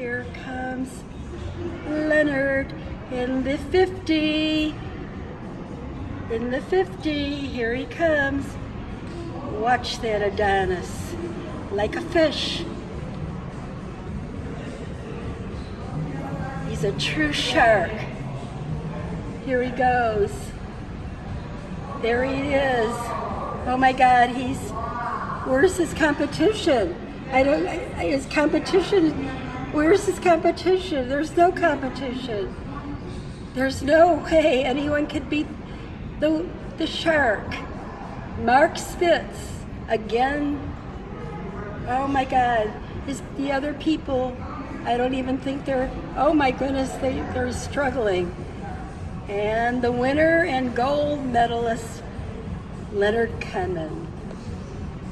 Here comes Leonard in the 50. In the 50, here he comes. Watch that Adonis, like a fish. He's a true shark. Here he goes. There he is. Oh my God, he's, where's his competition? I don't, his competition, where's his competition? There's no competition. There's no way anyone could beat the, the shark. Mark Spitz, again. Oh my God, is the other people, I don't even think they're, oh my goodness, they, they're struggling. And the winner and gold medalist, Leonard Cunnan.